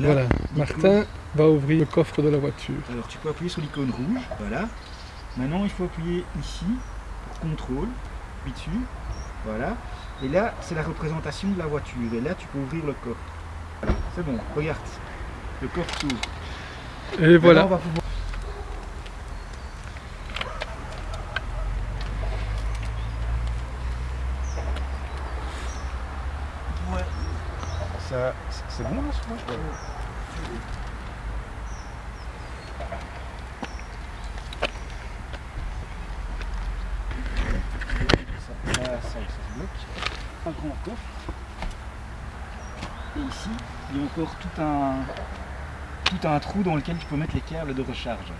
Voilà, Martin va ouvrir le coffre de la voiture. Alors tu peux appuyer sur l'icône rouge, voilà. Maintenant il faut appuyer ici, pour contrôle, puis dessus, voilà. Et là c'est la représentation de la voiture, et là tu peux ouvrir le coffre. C'est bon, regarde, le coffre s'ouvre. Et voilà. Maintenant, on va pouvoir- Ouais. Ça, c'est bon là, ce match Ça, ça, ça, ça se bloque. Un grand coffre. Et ici, il y a encore tout un, tout un trou dans lequel tu peux mettre les câbles de recharge.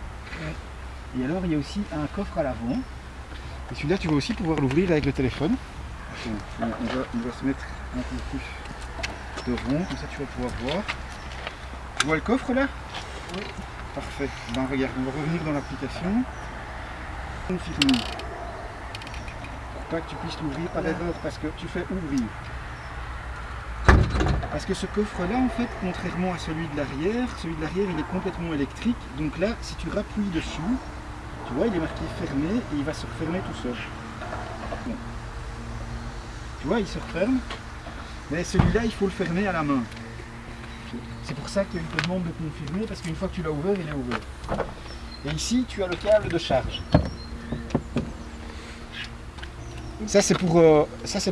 Et alors, il y a aussi un coffre à l'avant. Et celui-là, tu vas aussi pouvoir l'ouvrir avec le téléphone. On, va, on va se mettre un peu plus de rond, comme ça tu vas pouvoir voir. Tu vois le coffre là? Oui. Parfait. Ben regarde, on va revenir dans l'application. Pour pas que tu puisses l'ouvrir par erreur, parce que tu fais ouvrir. Parce que ce coffre-là, en fait, contrairement à celui de l'arrière, celui de l'arrière, il est complètement électrique. Donc là, si tu rappuies dessus, tu vois, il est marqué fermé et il va se refermer tout seul. Tu vois, il se referme. Mais celui-là, il faut le fermer à la main. C'est pour ça qu'il te demande de confirmer, parce qu'une fois que tu l'as ouvert, il est ouvert. Et ici, tu as le câble de charge. Ça, c'est pour, euh,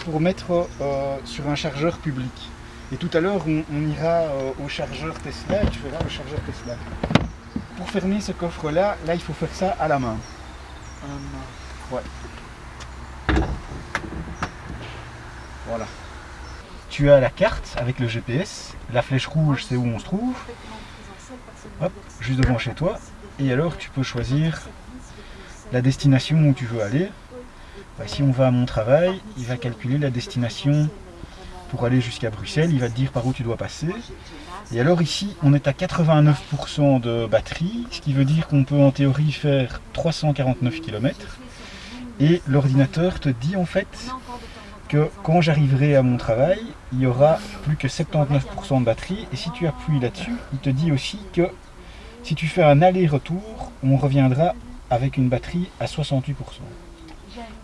pour mettre euh, sur un chargeur public. Et tout à l'heure, on, on ira euh, au chargeur Tesla et tu feras le chargeur Tesla. Pour fermer ce coffre-là, là, il faut faire ça à la main. Ouais. Voilà. Tu as la carte avec le GPS. La flèche rouge, c'est où on se trouve. Hop, juste devant chez toi. Et alors, tu peux choisir la destination où tu veux aller. Bah, si on va à mon travail, il va calculer la destination pour aller jusqu'à Bruxelles. Il va te dire par où tu dois passer. Et alors ici, on est à 89% de batterie, ce qui veut dire qu'on peut en théorie faire 349 km. Et l'ordinateur te dit en fait que quand j'arriverai à mon travail, il y aura plus que 79% de batterie. Et si tu appuies là-dessus, il te dit aussi que si tu fais un aller-retour, on reviendra avec une batterie à 68%.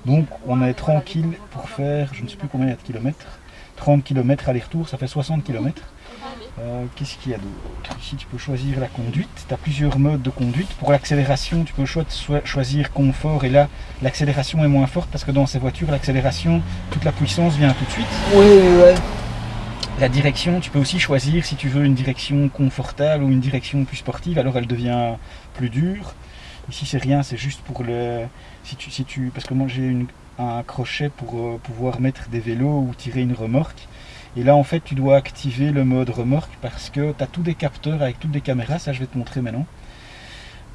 Donc on est tranquille pour faire, je ne sais plus combien de kilomètres, 30 km aller-retour, ça fait 60 km. Euh, Qu'est-ce qu'il y a d'autre? Ici tu peux choisir la conduite, tu as plusieurs modes de conduite. Pour l'accélération, tu peux cho- choisir confort et là l'accélération est moins forte parce que dans ces voitures, l'accélération, toute la puissance vient tout de suite. Oui, ouais. La direction, tu peux aussi choisir si tu veux une direction confortable ou une direction plus sportive, alors elle devient plus dure. Ici c'est rien, c'est juste pour le... Si tu, si tu, parce que moi j'ai une- un crochet pour euh, pouvoir mettre des vélos ou tirer une remorque. Et là en fait tu dois activer le mode remorque parce que tu as tous des capteurs avec toutes des caméras, ça je vais te montrer maintenant.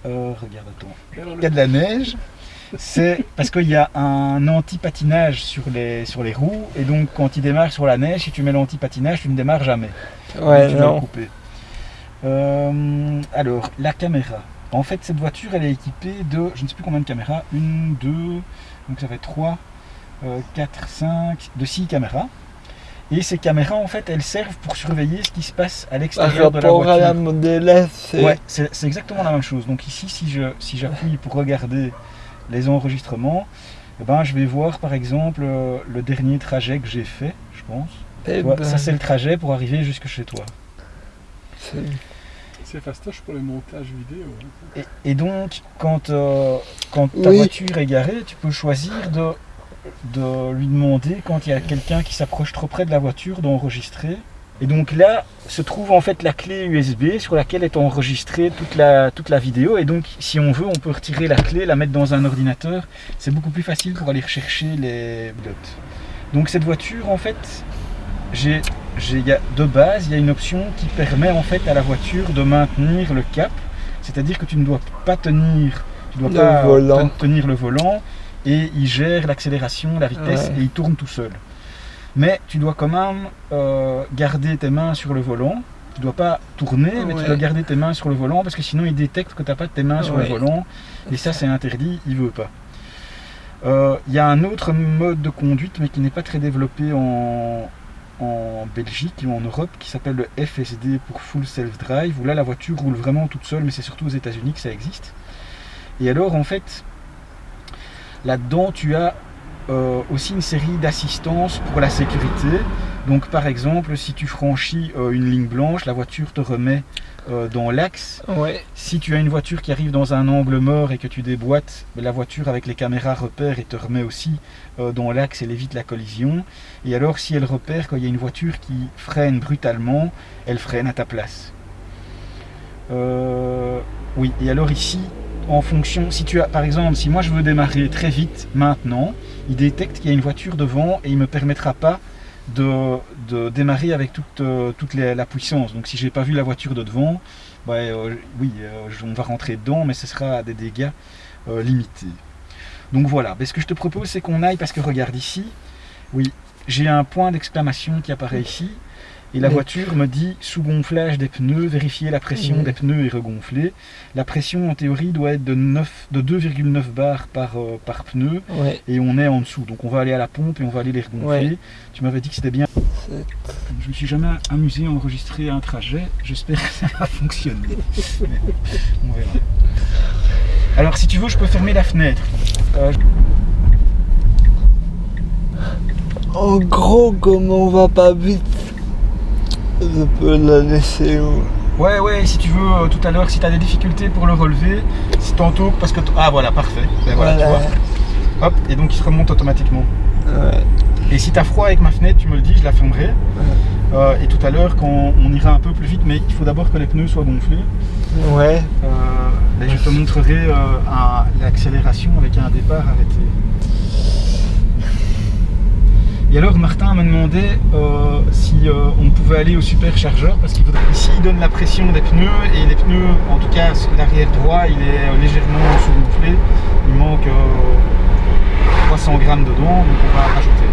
Euh, regarde, attends. Il y a de la neige. C'est parce qu'il y a un anti-patinage sur les, sur les roues et donc quand il démarre sur la neige, si tu mets l'anti-patinage, tu ne démarres jamais. Ouais, tu non. couper. Euh, alors, la caméra. En fait, cette voiture, elle est équipée de, je ne sais plus combien de caméras, une, deux, donc ça fait trois, euh, quatre, cinq, de six caméras. Et ces caméras, en fait, elles servent pour surveiller ce qui se passe à Par l'extérieur de la à voiture. la S, c'est- Ouais, c'est exactement la même chose. Donc ici, si je si j'appuie pour regarder les enregistrements, eh ben, je vais voir par exemple euh, le dernier trajet que j'ai fait, je pense. eh vois, ben, ça c'est le trajet pour arriver jusque chez toi. C'est- fastoche pour les montages vidéo. hein. Et, et donc, quand, euh, quand ta Oui. voiture est garée, tu peux choisir de, de lui demander, quand il y a quelqu'un qui s'approche trop près de la voiture, d'enregistrer. Et donc là se trouve en fait la clé USB sur laquelle est enregistrée toute la, toute la vidéo. Et donc, si on veut, on peut retirer la clé, la mettre dans un ordinateur. C'est beaucoup plus facile pour aller rechercher les blocs. Donc cette voiture, en fait, j'ai, de base, il y a une option qui permet en fait à la voiture de maintenir le cap. C'est-à-dire que tu ne dois pas tenir, tu dois Le pas volant. te- tenir le volant et il gère l'accélération, la vitesse Ouais. et il tourne tout seul. Mais tu dois quand même euh, garder tes mains sur le volant. Tu dois pas tourner, mais tu dois garder tes mains sur le volant parce que sinon il détecte que tu n'as pas tes mains sur le volant et ça c'est interdit, il veut pas. Euh, Il y a un autre mode de conduite mais qui n'est pas très développé en, en Belgique ou en Europe qui s'appelle le FSD pour Full Self Drive, où là la voiture roule vraiment toute seule, mais c'est surtout aux États-Unis que ça existe. Et alors en fait, là-dedans tu as euh, aussi une série d'assistances pour la sécurité. Donc par exemple, si tu franchis euh, une ligne blanche, la voiture te remet euh, dans l'axe. Ouais. Si tu as une voiture qui arrive dans un angle mort et que tu déboîtes, ben, la voiture avec les caméras repère et te remet aussi euh, dans l'axe, elle évite la collision. Et alors si elle repère quand il y a une voiture qui freine brutalement, elle freine à ta place. Euh, oui, et alors ici, en fonction, si tu as, par exemple, si moi je veux démarrer très vite maintenant, il détecte qu'il y a une voiture devant et il ne me permettra pas de, démarrer avec toute, euh, toute la puissance. Donc si j'ai pas vu la voiture de devant, bah, euh, oui, euh, je- on va rentrer dedans, mais ce sera des dégâts limités. Donc voilà, Mais ce que je te propose, c'est qu'on aille, parce que regarde ici, oui, j'ai un point d'exclamation qui apparaît ici, et la voiture me dit sous-gonflage des pneus, vérifier la pression Oui. des pneus et regonfler. La pression en théorie doit être de, 9 de 2,9 bars par, euh, par pneu, Ouais. et on est en dessous. Donc on va aller à la pompe et on va aller les regonfler. Ouais. Tu m'avais dit que c'était bien. Je me suis jamais amusé à enregistrer un trajet. J'espère que ça va fonctionner. On verra. Alors si tu veux, je peux fermer la fenêtre. Euh, En gros, comme on va pas vite, je peux la laisser où Ouais, ouais, si tu veux, euh, tout à l'heure, si tu as des difficultés pour le relever, si tantôt, parce que... Ah voilà, parfait. Ben voilà, tu vois. Hop, et donc il se remonte automatiquement. Ouais. Et si tu as froid avec ma fenêtre, tu me le dis, je la fermerai. Euh, et tout à l'heure, quand on ira un peu plus vite, mais il faut d'abord que les pneus soient gonflés. Ouais. Euh, ben, je te montrerai l'accélération avec un départ arrêté. Et alors Martin me demandait euh, si euh, on pouvait aller au superchargeur parce qu'il faudrait ici il donne la pression des pneus et les pneus en tout cas l'arrière droit il est euh, légèrement sous-gonflé il manque euh, 300 grammes dedans donc on va rajouter.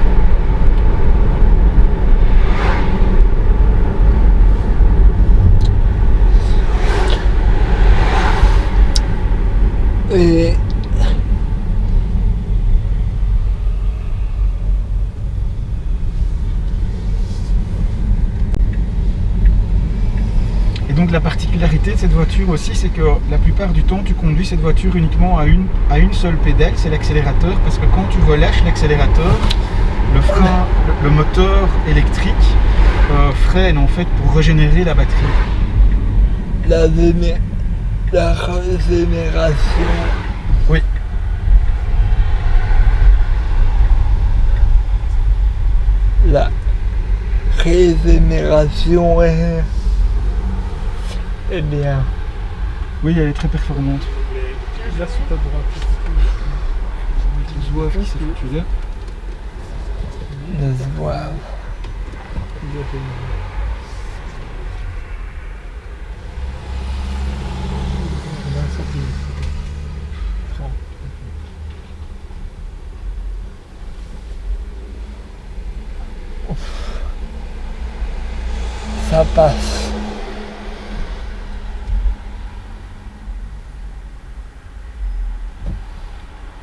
Et Et donc la particularité de cette voiture aussi, c'est que la plupart du temps, tu conduis cette voiture uniquement à une, à une seule pédale, c'est l'accélérateur, parce que quand tu relâches l'accélérateur, le frein, le, le moteur électrique euh, freine en fait pour régénérer la batterie. la, la régénération. Oui. La régénération est, est bien. Oui, elle est très performante. Là, sur ta droite. Tu vois qui s'est foutu là Laisse voir. Il y avait une- On a un centimètre. Trente. Ça passe.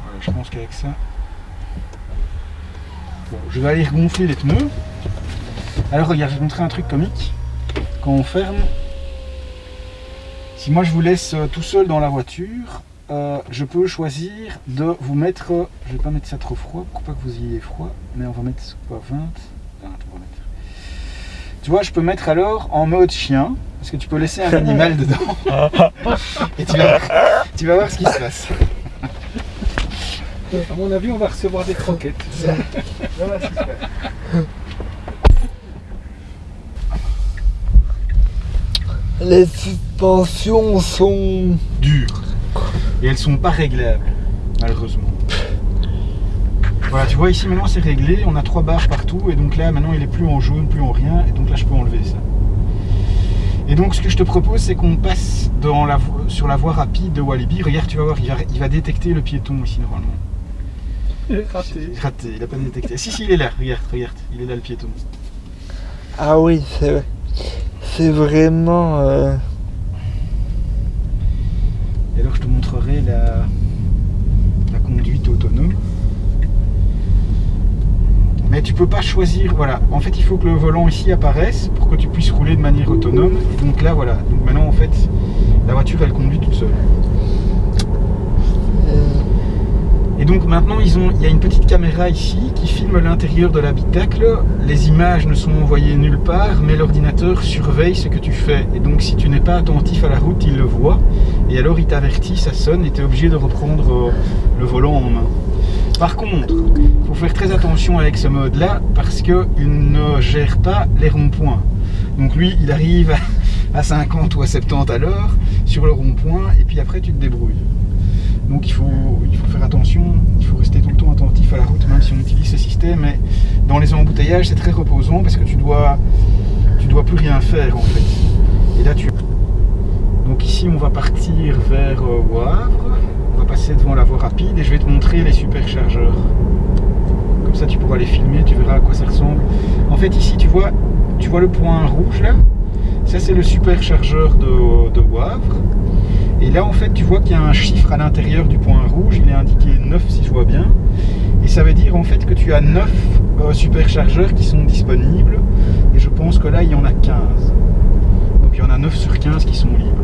Voilà, je pense qu'avec ça. Bon, je vais aller regonfler les pneus. Alors regarde, je vais te montrer un truc comique. Quand on ferme, si moi je vous laisse euh, tout seul dans la voiture, euh, je peux choisir de vous mettre. euh, Je vais pas mettre ça trop froid pour pas que vous ayez froid, mais on va mettre quoi 20 20, on va mettre. Tu vois, je peux mettre alors en mode chien, parce que tu peux laisser un animal dedans. Et tu vas, tu vas voir ce qui se passe. À mon avis, on va recevoir des croquettes. Les suspensions sont. dures et elles sont pas réglables malheureusement. Voilà, tu vois ici maintenant c'est réglé, on a trois barres partout et donc là maintenant il est plus en jaune, plus en rien et donc là je peux enlever ça. Et donc ce que je te propose c'est qu'on passe sur la voie rapide de Walibi. Regarde, tu vas voir, il va, il va détecter le piéton ici normalement. Raté. Raté, il a pas détecté. Si si il est là, regarde, regarde, il est là le piéton. Ah oui, c'est. C'est vraiment. euh, Et alors je te montrerai la, la conduite autonome. Mais tu peux pas choisir, voilà. En fait, il faut que le volant ici apparaisse pour que tu puisses rouler de manière autonome. Et donc là, voilà. Donc maintenant, en fait, la voiture, elle conduit toute seule. Et donc maintenant, il y a une petite caméra ici qui filme l'intérieur de l'habitacle. Les images ne sont envoyées nulle part, mais l'ordinateur surveille ce que tu fais. Et donc si tu n'es pas attentif à la route, il le voit. Et alors il t'avertit, ça sonne, et tu es obligé de reprendre euh, le volant en main. Par contre, il faut faire très attention avec ce mode-là, parce qu'il ne gère pas les ronds-points. Donc lui, il arrive à 50 ou à 70 à l'heure sur le rond-point, et puis après tu te débrouilles. Donc il faut, il faut faire attention, il faut rester tout le temps attentif à la route, même si on utilise ce système. Mais dans les embouteillages, c'est très reposant parce que tu dois, tu dois plus rien faire en fait. Et là, tu... Donc ici, on va partir vers euh, Wavre. On va passer devant la voie rapide et je vais te montrer les superchargeurs. Comme ça, tu pourras les filmer, tu verras à quoi ça ressemble. En fait, ici, tu vois, tu vois le point rouge là? Ça, c'est le superchargeur de, de Wavre. Et là, en fait, tu vois qu'il y a un chiffre à l'intérieur du point rouge. Il est indiqué 9 si je vois bien. Et ça veut dire en fait que tu as 9 euh, superchargeurs qui sont disponibles. Et je pense que là, il y en a 15. Donc il y en a 9 sur 15 qui sont libres.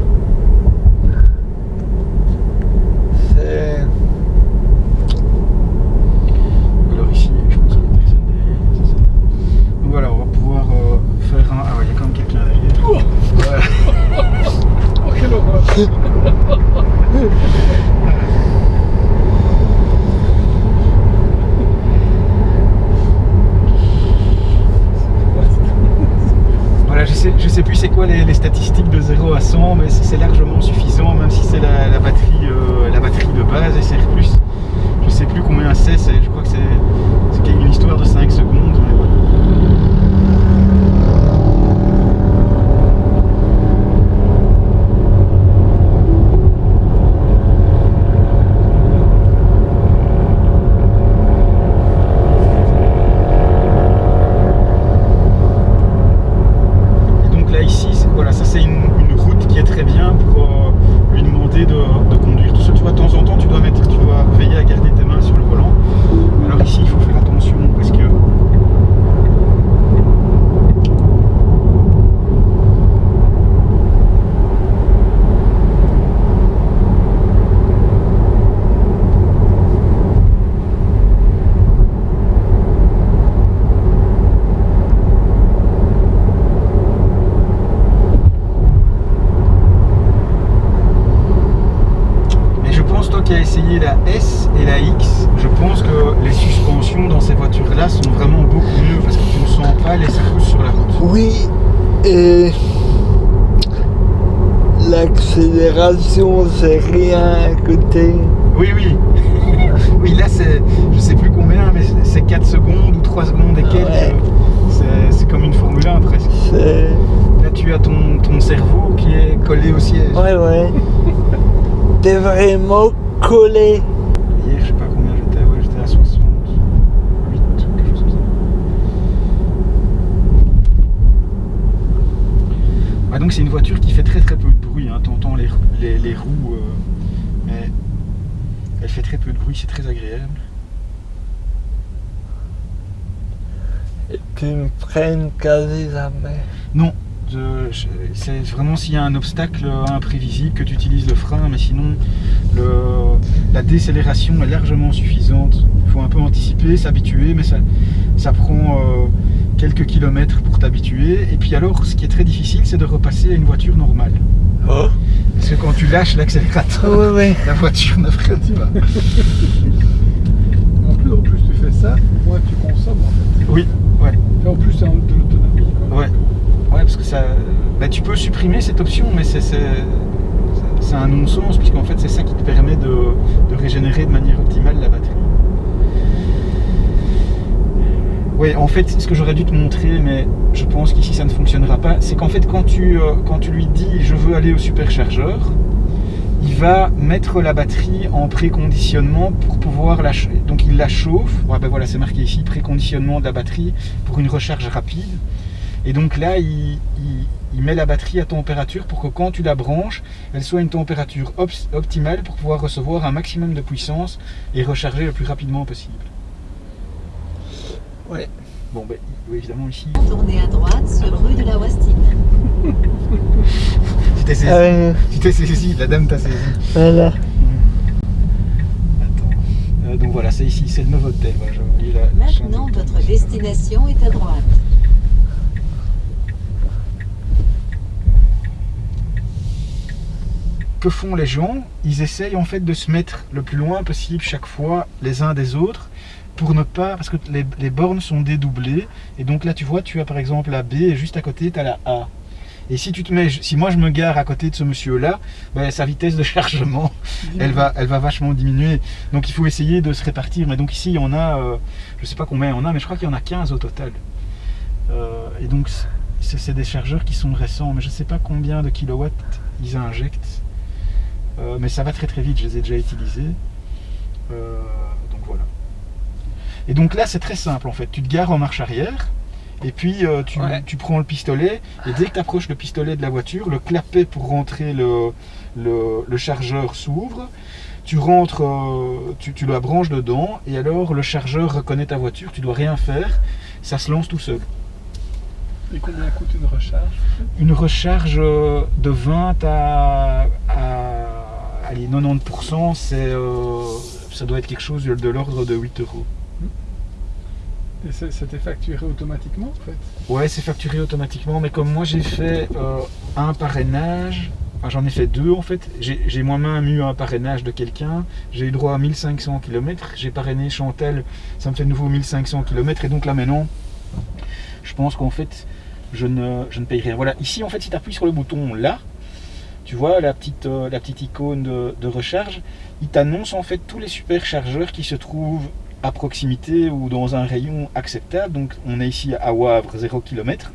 C'est. Alors ici, je pense qu'il y a personne derrière. c'est ça. Donc voilà, on va pouvoir euh, faire un... Ah ouais, il y a quand même quelqu'un derrière. Oh, quelle horreur Voilà, je sais, je sais plus c'est quoi les, statistiques de 0 à 100, mais c'est c'est largement suffisant, même si c'est la, batterie, euh, la batterie de base SR+. Je sais plus combien c'est, c'est- je crois que c'est c'est une histoire de 5 secondes. mais voilà. Et donc là ici, c'est- voilà, ça c'est une, une route qui est très bien pour euh, lui demander de, de conduire tout seul. Tu vois, de temps en temps, tu dois mettre, tu dois veiller à garder tes mains sur le volant. Alors ici, il faut faire attention parce que Mais je pense, toi qui as essayé la S et la X, je pense que les suspensions dans ces voitures-là sont vraiment beaucoup mieux parce que tu ne sens pas les secousses sur la route. Oui, et. L'accélération, c'est rien à côté. Oui, oui. oui, là, c'est, je sais plus combien, mais c'est- c'est 4 secondes ou 3 secondes et quelques. Ouais. C'est, c'est comme une Formule 1 presque. C'est. Là, tu as ton, ton cerveau qui est collé au siège. Ouais, ouais. T'es vraiment collé. Hier, je sais pas combien j'étais, ouais, j'étais à 68, quelque chose comme ça. Ah, donc c'est une voiture qui fait très très peu les, roues, euh, mais elle fait très peu de bruit, c'est très agréable. Et tu me prennes quasi jamais. Non, c'est vraiment s'il y a un obstacle imprévisible que tu utilises le frein, mais sinon le- la décélération est largement suffisante. Il faut un peu anticiper, s'habituer, mais ça, ça prend euh, quelques kilomètres pour t'habituer. Et puis alors, ce qui est très difficile, c'est de repasser à une voiture normale. Oh Parce que quand tu lâches l'accélérateur, la voiture ne freine pas. En plus, en plus, tu fais ça, moins tu consommes en fait. Oui, ouais. Et en plus, c'est de l'autonomie. Ouais, ouais, parce que ça. Bah, tu peux supprimer cette option, mais c'est c'est- c'est un non-sens, puisqu'en fait, c'est ça qui te permet de, de régénérer de manière optimale la batterie. Oui, en fait, ce que j'aurais dû te montrer, mais je pense qu'ici ça ne fonctionnera pas, c'est qu'en fait, quand tu, euh, lui dis je veux aller au superchargeur, il va mettre la batterie en préconditionnement pour pouvoir la donc il la chauffe. Ben voilà, c'est marqué ici préconditionnement de la batterie pour une recharge rapide. Et donc là, il, met la batterie à température pour que quand tu la branches, elle soit à une température optimale pour pouvoir recevoir un maximum de puissance et recharger le plus rapidement possible. Ouais. Bon, ben, oui, évidemment, ici, Tournez à droite sur rue de la Wastine. tu t'es saisi. Ouais, Tu t'es saisi, la dame t'a saisi. voilà. Attends. Euh, donc voilà, c'est ici, c'est le Novotel. Voilà, j'ai oublié la- la chaîne Maintenant, de- votre destination est à droite. que font les gens? Ils essayent en fait de se mettre le plus loin possible chaque fois les uns des autres pour ne pas, parce que les, les bornes sont dédoublées et donc là tu vois, tu as par exemple la B et juste à côté tu as la A. Et si tu te mets, si moi je me gare à côté de ce monsieur là, ben, sa vitesse de chargement elle va, elle va vachement diminuer. Donc il faut essayer de se répartir. Mais donc ici il y en a, euh, je sais pas combien il y en a, mais je crois qu'il y en a 15 au total. Euh, et donc c'est des chargeurs qui sont récents, mais je sais pas combien de kilowatts ils injectent. Euh, mais ça va très très vite, je les ai déjà utilisés. Et donc là c'est très simple en fait, tu te gares en marche arrière. Et puis euh, tu, Ouais. tu prends le pistolet et dès que tu approches le pistolet de la voiture, le clapet pour rentrer le, le, le chargeur s'ouvre. Tu rentres, euh, tu, tu la branches dedans et alors le chargeur reconnaît ta voiture, tu dois rien faire, ça se lance tout seul. Et combien coûte une recharge Une recharge euh, de 20 à, à allez, 90%, c'est, euh, ça doit être quelque chose de l'ordre de 8 euros. C'était facturé automatiquement en fait Ouais, c'est facturé automatiquement, mais comme moi j'ai fait euh, un parrainage, enfin, j'en ai fait deux en fait, j'ai j'ai moi-même eu un parrainage de quelqu'un, j'ai eu droit à 1500 km, j'ai parrainé Chantal, ça me fait de nouveau 1500 km, et donc là maintenant, je pense qu'en fait, je ne, je ne paye rien. Voilà, ici en fait, si tu appuies sur le bouton là, tu vois la petite, euh, la petite icône de, de recharge, il t'annonce en fait tous les superchargeurs qui se trouvent à proximité ou dans un rayon acceptable. Donc on est ici à Wavre 0 km.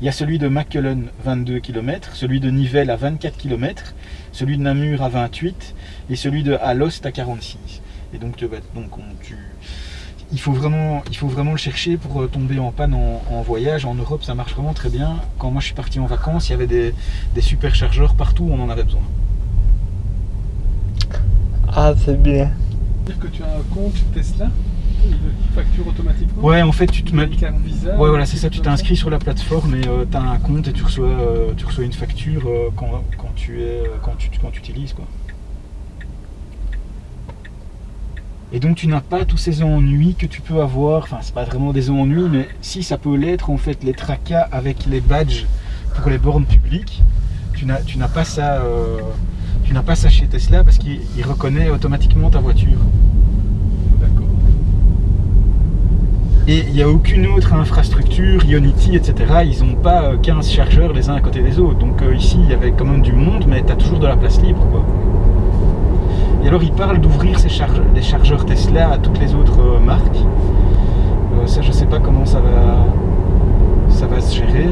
Il y a celui de Mackelen 22 km, celui de Nivelles à 24 km, celui de Namur à 28 et celui de Alost à 46. Et donc, donc on- il, faut vraiment, il faut vraiment le chercher pour euh, tomber en panne en, voyage. En Europe, ça marche vraiment très bien. Quand moi je suis parti en vacances, il y avait des, des superchargeurs partout on en avait besoin. Ah, c'est bien. Dire que tu as un compte Tesla qui facture automatiquement Ouais, en fait, tu te mets. Visa Ouais, ou voilà, c'est ça. Tu t'inscris sur la plateforme et tu as un compte et tu reçois, euh, tu reçois une facture euh, quand, quand tu es, quand tu, quand tu utilises quoi. Et donc tu n'as pas tous ces ennuis que tu peux avoir. Enfin, c'est pas vraiment des ennuis, mais si ça peut l'être en fait, les tracas avec les badges pour les bornes publiques. Tu n'as, tu n'as pas ça. Euh, tu n'as pas ça chez Tesla parce qu'il il reconnaît automatiquement ta voiture. D'accord. Et il n'y a aucune autre infrastructure, Ionity, etc. Ils n'ont pas euh, 15 chargeurs les uns à côté des autres. Donc euh, ici, il y avait quand même du monde, mais tu as toujours de la place libre. Quoi. Et alors, ils parlent d'ouvrir charge- les chargeurs Tesla à toutes les autres euh, marques. Euh, ça, je sais pas comment ça va, ça va se gérer.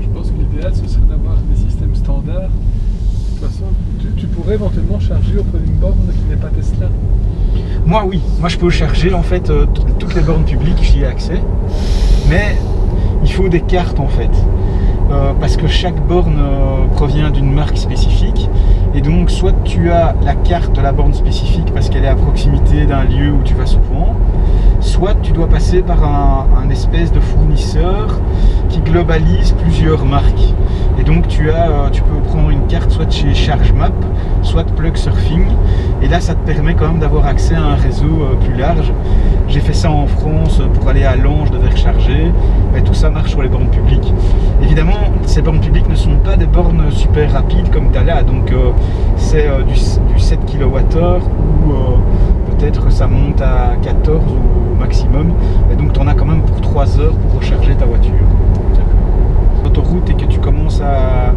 Je pense que l'idéal ce serait d'avoir des systèmes standards. De toute façon, éventuellement charger auprès d'une borne qui n'est pas Tesla. Moi, oui. Moi, je peux charger en fait euh, toutes les bornes publiques, j'y ai accès. Mais il faut des cartes en fait. Euh, parce que chaque borne euh, provient d'une marque spécifique. Et donc, soit tu as la carte de la borne spécifique parce qu'elle est à proximité d'un lieu où tu vas souvent, tu dois passer par un, espèce de fournisseur qui globalise plusieurs marques. Et donc, tu, as, euh, tu peux prendre une carte soit de chez ChargeMap, soit de Plug Surfing. Et là, ça te permet quand même d'avoir accès à un réseau euh, plus large. J'ai fait ça en France euh, pour aller à Lange, devais recharger. Mais tout ça marche sur les bornes publiques. Évidemment, ces bornes publiques ne sont pas des bornes super rapides comme tu as là. Donc, c'est du, du 7 kWh ou peut-être ça monte à 14 au maximum. Et donc, tu en as quand même pour 3 heures pour recharger ta voiture. Autoroute et que tu commences à,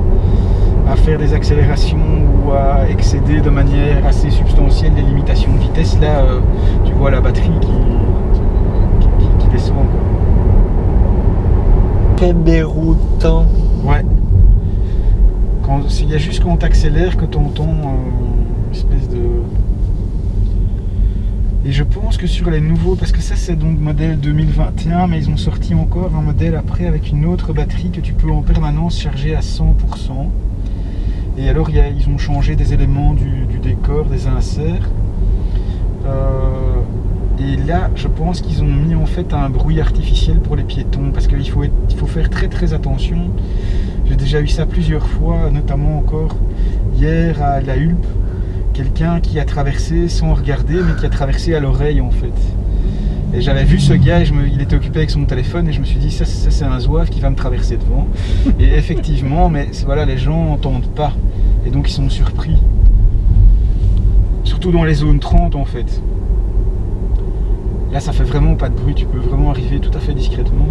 à faire des accélérations ou à excéder de manière assez substantielle les limitations de vitesse, là, euh, tu vois la batterie qui, qui, qui- qui descend. Très déroutant. Ouais. Quand- Il y a juste quand on t'accélère que tu entends une espèce de. Et je pense que sur les nouveaux, parce que ça c'est donc modèle 2021, mais ils ont sorti encore un modèle après avec une autre batterie que tu peux en permanence charger à 100%. Et alors ils ont changé des éléments du, décor, des inserts. Euh, et là, je pense qu'ils ont mis en fait un bruit artificiel pour les piétons, parce qu'il faut faire très très attention. J'ai déjà eu ça plusieurs fois, notamment encore hier à la Hulpe, quelqu'un qui a traversé sans regarder, mais qui a traversé à l'oreille en fait. Et j'avais vu ce gars, et je me- il était occupé avec son téléphone, et je me suis dit, ça, ça, c'est un zouave qui va me traverser devant. Et effectivement, mais voilà, les gens n'entendent pas, et donc ils sont surpris. Surtout dans les zones 30 en fait. Là, ça fait vraiment pas de bruit, tu peux vraiment arriver tout à fait discrètement.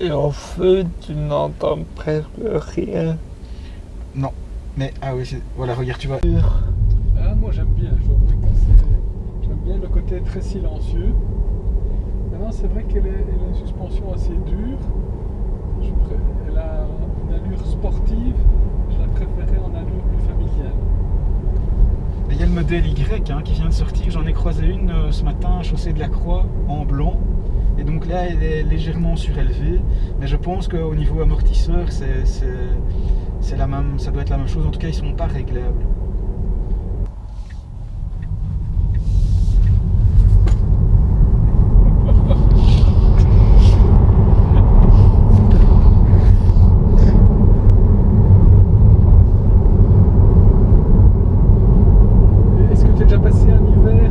Et en feu, tu n'entends presque rien. Mais, ah oui, c'est- voilà, regarde, tu vois. Ah, moi j'aime bien, je dois J'aime bien le côté très silencieux. Maintenant, c'est vrai qu'elle a une suspension assez dure. Je pré- Elle a une allure sportive. Je la préférais en allure plus familiale. Il y a le modèle Y hein, qui vient de sortir. J'en ai croisé une euh, ce matin à Chaussée de la Croix en blanc. Et donc là, elle est légèrement surélevée. Mais je pense qu'au niveau amortisseur, c'est, la même, ça doit être la même chose. En tout cas, ils sont pas réglables. Et Est-ce que tu as déjà passé un hiver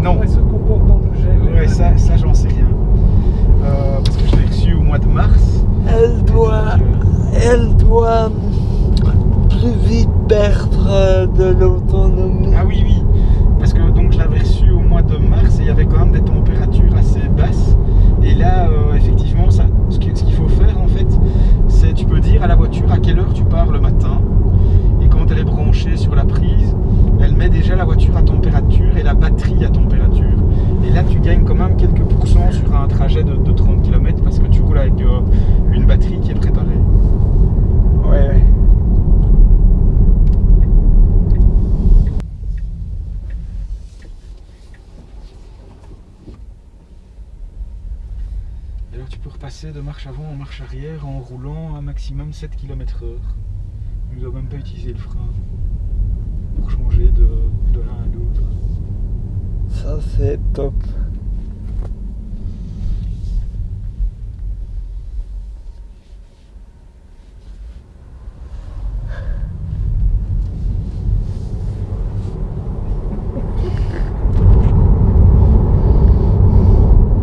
Non, Comment elle se comporte dans le gel ouais, ça, ça j'en sais rien. Euh, parce que je l'ai reçu au mois de mars. Elle doit, elle doit plus vite perdre euh, de l'autonomie. Ah oui, oui. Parce que donc je l'avais reçu au mois de mars et il y avait quand même des températures assez basses. Et là, euh, effectivement, ce qui- ce qu'il faut faire en fait, c'est tu peux dire à la voiture à quelle heure tu pars le matin. Et quand elle est branchée sur la prise, elle met déjà la voiture à température et la batterie à température. Et là, tu gagnes quand même quelques pourcents sur un trajet de, de 30 km parce que tu roules avec euh, une batterie qui est préparée. Ouais, alors tu peux repasser de marche avant en marche arrière en roulant un maximum 7 km h Tu ne dois même pas utiliser le frein pour changer de, de l'un à l'autre. Ça c'est top.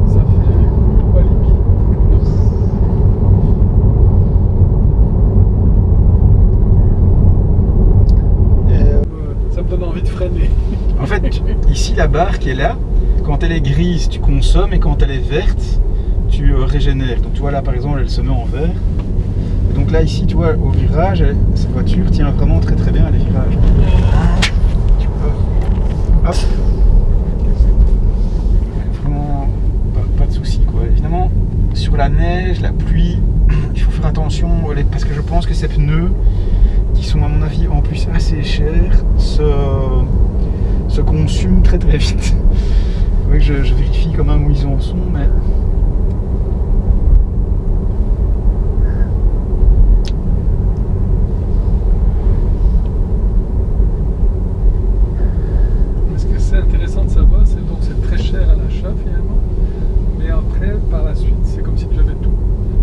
Ça fait une Walibi. Et, euh, Ça me donne envie de freiner. En fait, tu- la barre qui est là, quand elle est grise, tu consommes et quand elle est verte, tu euh, régénères. Donc tu vois là par exemple, elle se met en vert. Et donc là ici, tu vois, au virage, cette voiture tient vraiment très très bien à les virages. Peux. Hop. Vraiment pas, pas de soucis quoi. Évidemment, sur la neige, la pluie, il faut faire attention parce que je pense que ces pneus, qui sont à mon avis en plus assez chers, se, se consument très très vite. Oui, je, je vérifie quand même où ils en sont, mais. Ce que c'est intéressant de savoir, c'est donc c'est très cher à l'achat finalement, mais après, par la suite, c'est comme si tu avais tout.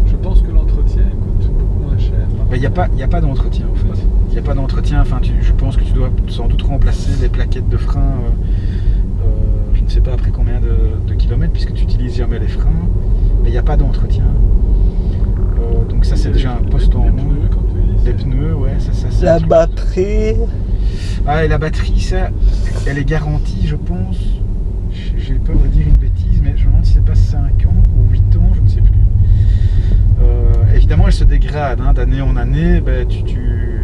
Je pense que l'entretien coûte beaucoup moins cher. Il n'y a pas, y a pas d'entretien en fait. Il n'y a pas d'entretien. Enfin, tu- je pense que tu dois sans doute remplacer les plaquettes de frein. euh, euh, je ne sais pas après combien de, de kilomètres, puisque tu utilises jamais les freins. Mais il n'y a pas d'entretien. Euh, donc ça, c'est déjà un les- poste en les moins. Les pneus, ouais, ça, ça c'est un la batterie, Ah, et la batterie, ça, elle est garantie, je pense. J'ai j'ai peur de dire une bêtise, mais je me demande si c'est pas 5 ans ou 8 ans, je ne sais plus. Euh, évidemment, elle se dégrade hein, d'année en année. Ben, tu, tu-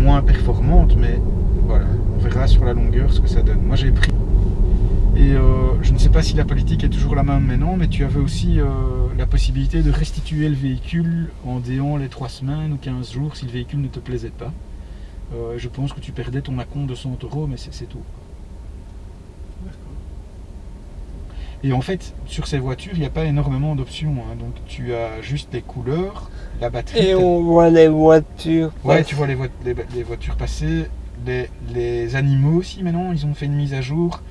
moins performante, mais voilà, on verra sur la longueur ce que ça donne. Moi j'ai pris. Et euh, je ne sais pas si la politique est toujours la même maintenant, mais tu avais aussi euh, la possibilité de restituer le véhicule en déant les 3 semaines ou 15 jours si le véhicule ne te plaisait pas. Euh, je pense que tu perdais ton acompte de 100 euros, mais c'est tout. Et en fait, sur ces voitures, il n'y a pas énormément d'options. hein. Donc tu as juste les couleurs, la batterie. Et on voit les voitures. Ouais, passer. tu vois les, vo- les- les voitures passer, les, les animaux aussi maintenant, ils ont fait une mise à jour.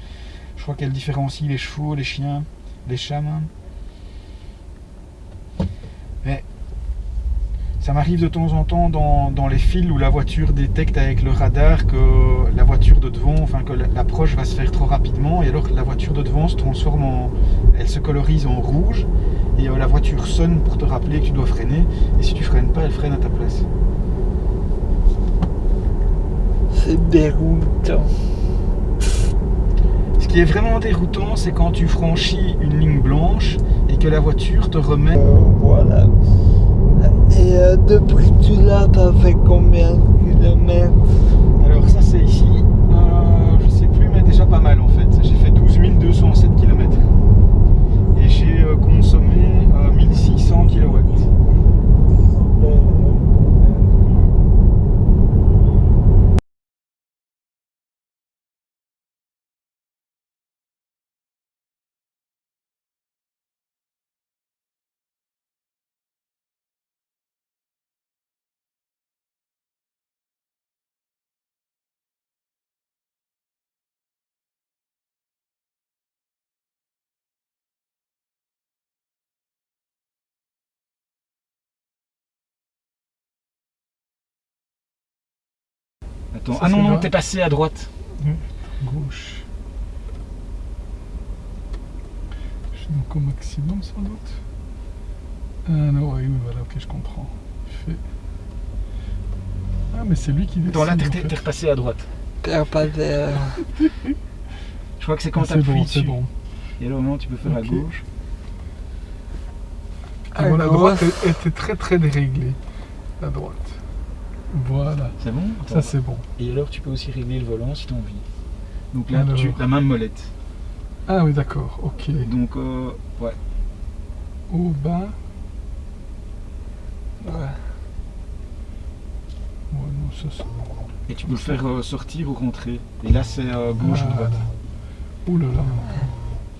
Je crois qu'elle différencie les chevaux, les chiens, les chats même. Mais ça m'arrive de temps en temps dans, dans les fils où la voiture détecte avec le radar que la voiture de devant, enfin que la- l'approche va se faire trop rapidement et alors la voiture de devant se transforme en... Elle se colorise en rouge et euh, la voiture sonne pour te rappeler que tu dois freiner et si tu freines pas, elle freine à ta place. C'est déroutant. Ce qui est vraiment déroutant, c'est quand tu franchis une ligne blanche et que la voiture te remet. Euh, voilà. Et euh, depuis que tu l'as, t'as fait combien de kilomètres? Alors ça c'est ici, je sais plus, mais déjà pas mal Attends, Ça, ah non, non, t'es passé à droite. Gauche. Je suis donc au maximum sans doute. Ah non, oui, oui, voilà, ok, je comprends. Il fait- Ah, mais c'est lui qui décide. Attends, là, t'es en t'es- fait. t'es repassé à droite. T'as pas de... Je crois que c'est quand Ah, c'est t'appuies bon, dessus. bon. Et là, au moment, tu peux faire à Ok. gauche. Ah, la droite était très très déréglée. La droite. Voilà, C'est bon ça c'est bon. Et alors, tu peux aussi régler le volant si tu as envie. Donc là, Alors. tu la même molette. Ah oui, d'accord, ok. Donc, euh, ouais. Au bas. Ouais. Ouais, non, ça c'est. Et tu peux le faire euh, sortir ou rentrer. Et là, c'est euh, gauche ou droite. Ouh là là.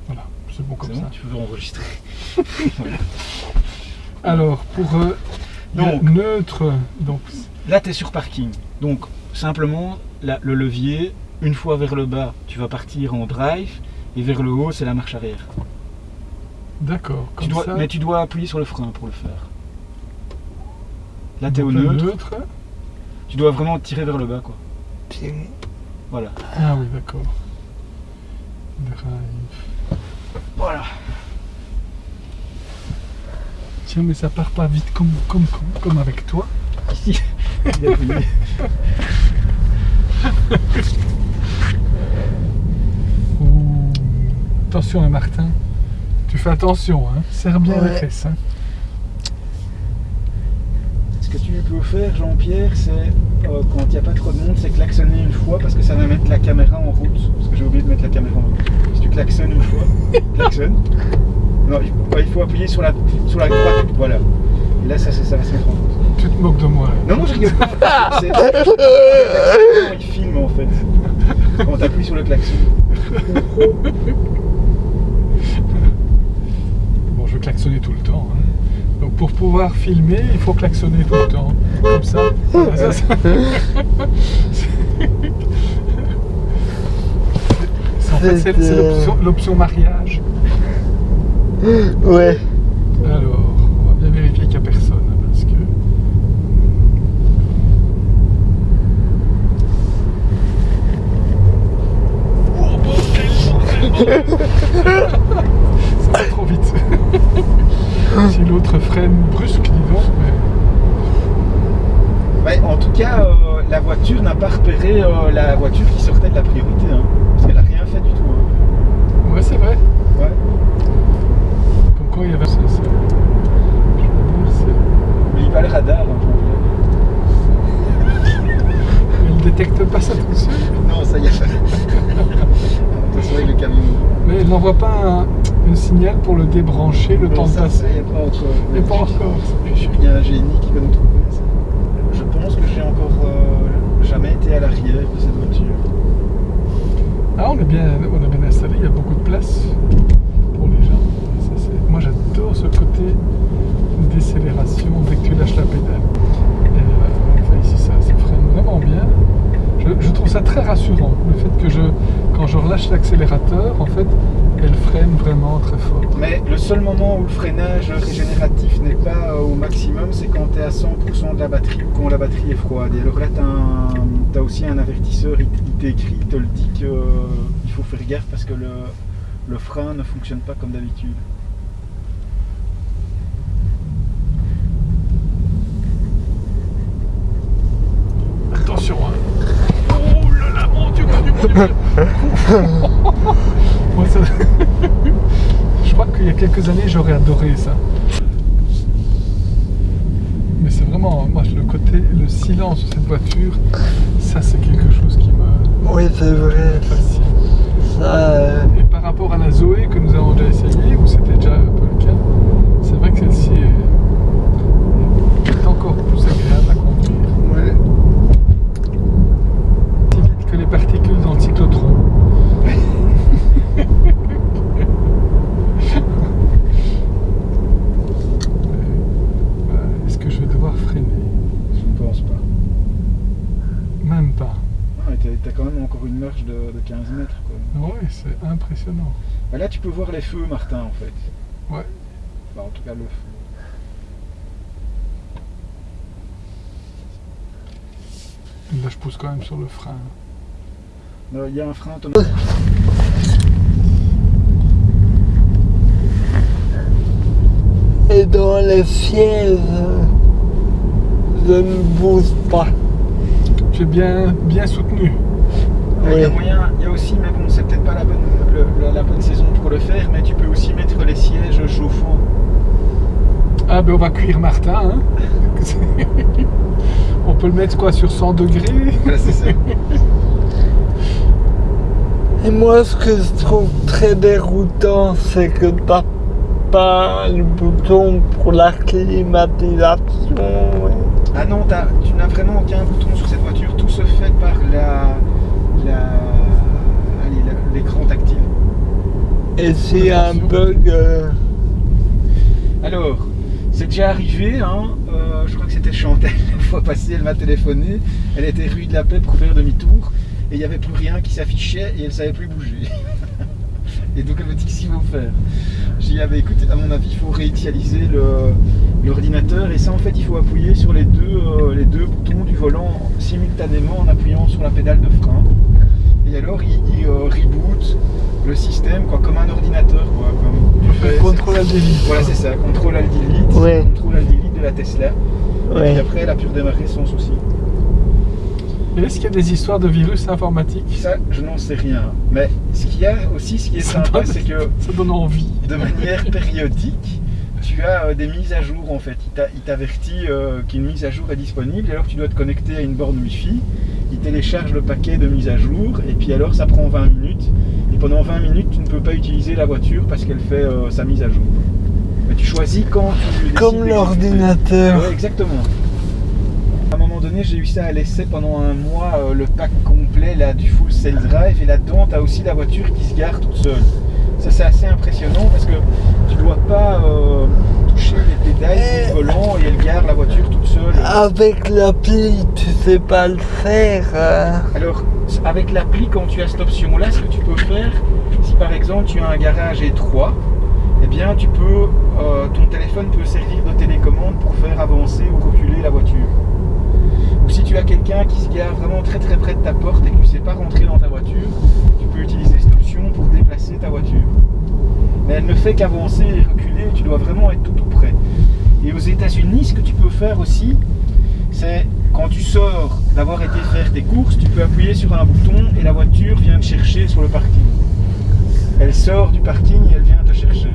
Voilà, c'est bon comme ça. bon, tu peux enregistrer. Alors, pour euh, Donc. neutre, donc Là, tu es sur parking. Donc, simplement, la- le levier, une fois vers le bas, tu vas partir en drive. Et vers le haut, c'est la marche arrière. d'accord, ça. mais tu dois appuyer sur le frein pour le faire. Là, tu es au neutre. Tu dois vraiment tirer vers le bas, quoi. Puis, Voilà. Ah oui, d'accord. Drive. Voilà. Tiens, mais ça part pas vite comme, comme, comme, comme avec toi. Ici. Il a. Attention, hein, Martin. Tu fais attention, hein. Serre bien Ouais. les fesses. Hein. Ce que tu peux faire, Jean-Pierre, c'est euh, quand il n'y a pas trop de monde, c'est klaxonner une fois parce que ça va mettre la caméra en route. Parce que j'ai oublié de mettre la caméra en route. Si tu klaxonnes une fois, klaxonne. Non, il faut, ouais, il faut appuyer sur la, sur la droite. Voilà. Et là, ça, ça, ça va se mettre en route. Tu te moques de moi. Non, non, je rigole pas. C'est- Il filme en fait. Quand tu appuies sur le klaxon. Bon, je klaxonner tout le temps. hein. Donc, pour pouvoir filmer, il faut klaxonner tout le temps. Comme ça. Voilà, ça, ça- C'est- En fait, c'est c'est l'option- l'option mariage. Ouais. Alors, on va bien vérifier qu'il n'y a personne. hein, Parce que... Oh, bordel, bordel, bordel. Ça va trop vite. Si l'autre freine brusque, dis donc. mais- Ouais, en tout cas, euh, la voiture n'a pas repéré euh, la voiture qui sortait de la priorité. hein. parce qu'elle n'a rien fait du tout. hein. Ouais, c'est vrai. Ouais. Comme quoi il y avait ça. ça- Je veux dire, c'est- Oublie pas le radar. hein, Jean-Pierre. détecte pas ça tout de suite. Non, ça y est. Attention avec le camion. Mais elle n'envoie pas un, un signal pour le débrancher le temps ça, a pas encore. Mais pas encore. Il y a un génie qui va nous trouver ça. Je pense que j'ai encore euh, jamais été à l'arrière de cette voiture. Ah, on est bien, on est bien installé, il y a beaucoup de place pour les gens. Ça, moi j'adore ce côté décélération dès que tu lâches la pédale. Et, euh, ici ça, ça freine vraiment bien. Je, je trouve ça très rassurant, le fait que je, quand je relâche l'accélérateur, en fait, elle freine vraiment très fort. Mais le seul moment où le freinage régénératif n'est pas euh, au maximum, c'est quand tu es à 100% de la batterie ou quand la batterie est froide. Et alors là, tu as, aussi un avertisseur, il, il t'écrit, il te le dit qu'il faut faire gaffe parce que le, le frein ne fonctionne pas comme d'habitude. Attention, hein. Oh là là, mon Dieu, mon Dieu, mon Dieu. Moi, ça- Je crois qu'il y a quelques années, j'aurais adoré ça. Mais c'est vraiment, moi, le côté, le silence de cette voiture, ça, c'est quelque chose qui me Oui, c'est vrai. fascine. Ça, euh, Et par rapport à la Zoé que nous avons déjà essayé, où c'était déjà un peu le cas, c'est vrai que celle-ci est, est encore plus agréable à conduire. Ouais. Aussi vite que les particules dans le cyclotron. Euh, Est-ce que je vais devoir freiner Je ne pense pas. Même pas. Ah, tu as, quand même encore une marche de, de 15 mètres. Quoi. Oui, c'est impressionnant. Bah là, tu peux voir les feux, Martin, en fait. Ouais. Bah, en tout cas, le feu. Là, je pousse quand même sur le frein. Non, Il y a un frein automatique. et dans les sièges, je ne bouge pas. Tu es bien, bien soutenu. Il y a moyen, il y a aussi, mais bon, c'est peut-être pas la bonne, le- la, la bonne saison pour le faire, mais tu peux aussi mettre les sièges chauffants. Ah ben on va cuire Martin. hein. on peut le mettre quoi sur 100 degrés? Ça. Et moi, ce que je trouve très déroutant, c'est que t'as pas le bouton pour la climatisation. Ah non, tu n'as vraiment aucun bouton sur cette voiture. Tout se fait par la- l'écran tactile. Et a un bug, euh, Alors, c'est déjà arrivé, hein, euh, je crois que c'était Chantal la fois passée, elle m'a téléphoné, elle était rue de la Paix pour faire demi-tour, et il n'y avait plus rien qui s'affichait et elle savait plus bouger. et donc elle me dit qu'est-ce qu'il faut faire? J'ai dit, ah bah, écoute, à mon avis, il faut réinitialiser le- l'ordinateur, et ça en fait, il faut appuyer sur les deux, euh, les deux boutons du volant simultanément en appuyant sur la pédale de frein. Et alors, il, il, euh, reboot le système, quoi, comme un ordinateur, quoi. Comme tu fais- Contrôle Alt Delete. voilà, c'est ça, contrôle alt delete, Ouais. contrôle alt delete de la Tesla. Et puis après, elle a pu redémarrer sans souci. Et est-ce qu'il y a des histoires de virus informatiques Ça, je n'en sais rien. Mais ce qu'il y a aussi, ce qui est Ça sympa, donne- c'est que Ça donne envie. de manière périodique, tu as euh, des mises à jour en fait. Il t'a- Il t'avertit euh, qu'une mise à jour est disponible, et alors tu dois te connecter à une borne Wi-Fi. Il télécharge le paquet de mise à jour, et puis alors ça prend 20 minutes. Et pendant 20 minutes, tu ne peux pas utiliser la voiture parce qu'elle fait euh, sa mise à jour. Mais tu choisis quand tu Comme l'ordinateur. Ouais, exactement. Donné, j'ai eu ça à l'essai pendant un mois, euh, le pack complet là, du full self-drive. Et là-dedans, tu as aussi la voiture qui se gare toute seule. Ça, c'est assez impressionnant parce que tu dois pas euh, toucher les pédales du volant et elle gare la voiture toute seule. Avec l'appli, tu sais pas le faire. hein. Alors, avec l'appli, quand tu as cette option-là, ce que tu peux faire, si par exemple tu as un garage étroit, eh bien, tu peux, euh, ton téléphone peut servir de télécommande pour faire avancer ou reculer la voiture. Ou si tu as quelqu'un qui se gare vraiment très très près de ta porte et que tu ne sais pas rentrer dans ta voiture, tu peux utiliser cette option pour déplacer ta voiture. Mais elle ne fait qu'avancer et reculer, tu dois vraiment être tout tout près. Et aux États-Unis, ce que tu peux faire aussi, c'est quand tu sors d'avoir été faire tes courses, tu peux appuyer sur un bouton et la voiture vient te chercher sur le parking. Elle sort du parking et elle vient te chercher.